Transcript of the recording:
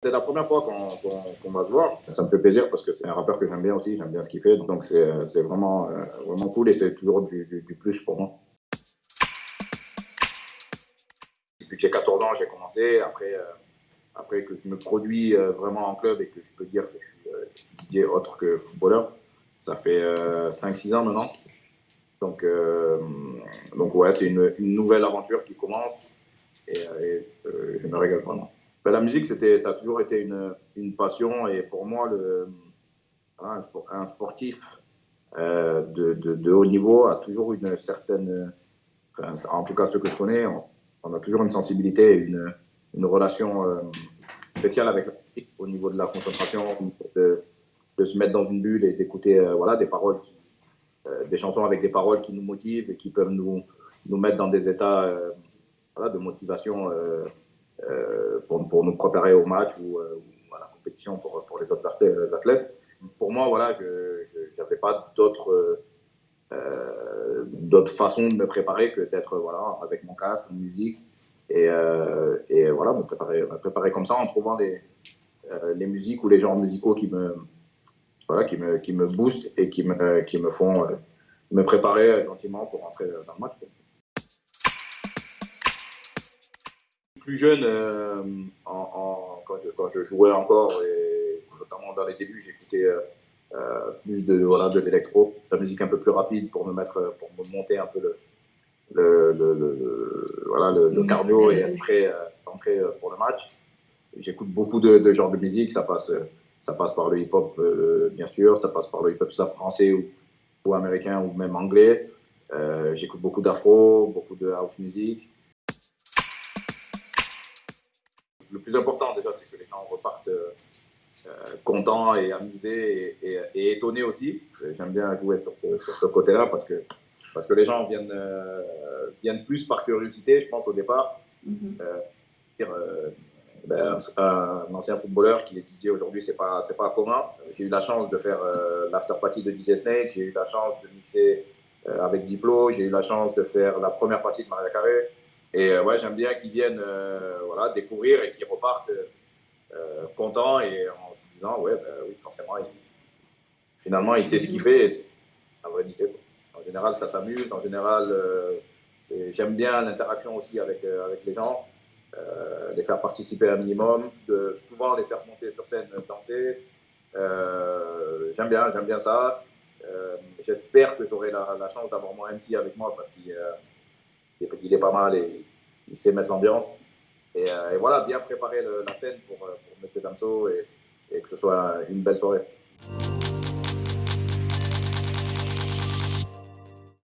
C'est la première fois qu'on va se voir. Ça me fait plaisir parce que c'est un rappeur que j'aime bien aussi, j'aime bien ce qu'il fait. Donc c'est vraiment, euh, vraiment cool et c'est toujours du, plus pour moi. Depuis que j'ai 14 ans, j'ai commencé. Après, euh, après que je me produis euh, vraiment en club et que je peux dire que je suis autre que footballeur, ça fait 5-6 ans maintenant. Donc, donc ouais, c'est une, nouvelle aventure qui commence et je me régale vraiment. Ben, la musique, c'était, ça a toujours été une, passion et pour moi, un, sportif euh, de, haut niveau a toujours une certaine, en tout cas ceux que je connais, on, a toujours une sensibilité, une, une relation euh, spéciale avec la musique au niveau de la concentration, de, se mettre dans une bulle et d'écouter euh, voilà, des paroles, des chansons avec des paroles qui nous motivent et qui peuvent nous, nous mettre dans des états de motivation pour, pour, nous préparer au match ou, euh, à la compétition pour, les autres athlètes. Pour moi, voilà, je n'avais pas d'autres euh, d'autres de me préparer que d'être voilà, avec mon casque, mon musique, et, euh, voilà, me préparer, me préparer comme ça en trouvant les, euh, les musiques ou les genres musicaux qui me, voilà, qui me, qui me boostent et qui me, qui me font euh, me préparer gentiment pour rentrer dans le match. Plus jeune, euh, quand, je, jouais encore, et notamment dans les débuts, j'écoutais euh, euh, plus de, voilà, de l'électro, de la musique un peu plus rapide pour me mettre, pour me monter un peu le, voilà, le, cardio et après entrer pour le match. J'écoute beaucoup de, genres de musique, ça passe, ça passe par le hip-hop bien sûr, ça passe par le hip-hop français ou, ou, américain ou même anglais. J'écoute beaucoup d'afro, beaucoup de house music. Le plus important déjà, c'est que les gens repartent euh, contents et amusés et, et, étonnés aussi. J'aime bien jouer sur ce, côté-là parce que, parce que les gens viennent, euh, viennent plus par curiosité, je pense, au départ. Mm-hmm. Euh, ben, un ancien footballeur qui est DJ aujourd'hui, c'est pas, c'est pas commun. J'ai eu la chance de faire l'after party de DJ Snake, j'ai eu la chance de mixer avec Diplo, j'ai eu la chance de faire la première partie de Maria Carré. Et euh, ouais, j'aime bien qu'ils viennent euh, voilà, découvrir et qu'ils repartent euh, contents et en se disant, ouais, ben, oui, forcément, finalement, il sait ce qu'il fait. C'est la. En général, ça s'amuse. En général, j'aime bien l'interaction aussi avec, avec les gens. Les faire participer un minimum, de souvent les faire monter sur scène, danser. J'aime bien, j'aime bien ça. J'espère que j'aurai la, la, chance d'avoir mon MC avec moi parce qu'il il est pas mal et il sait mettre l'ambiance. Et, euh, et, voilà, bien préparer le, la scène pour, euh, pour M. Damso et, et que ce soit une belle soirée.